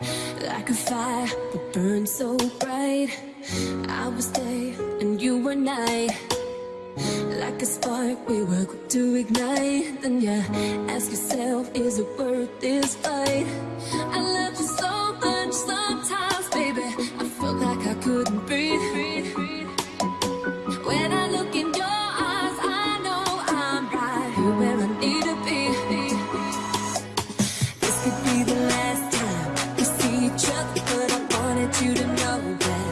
Like a fire that burns so bright. I was day and you were night. Like a spark, we were quick to ignite. Then you ask yourself, is it worth this fight? I loved know that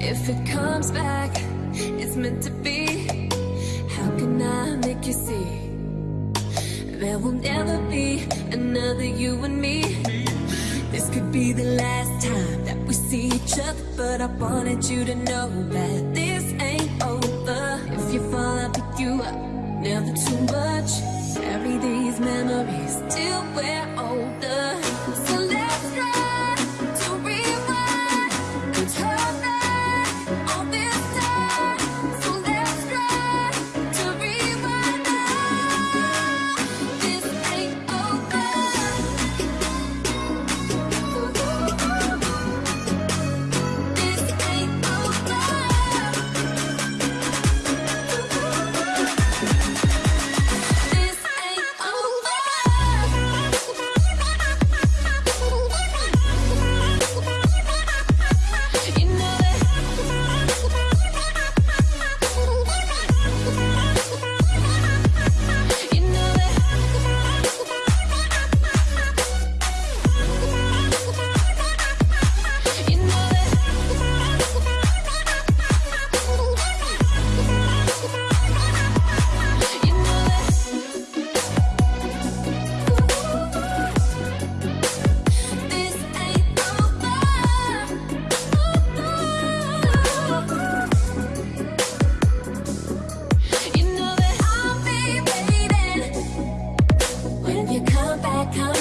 If it comes back, it's meant to be. How can I make you see? There will never be another you and me. This could be the last time that we see each other, but I wanted you to know that back,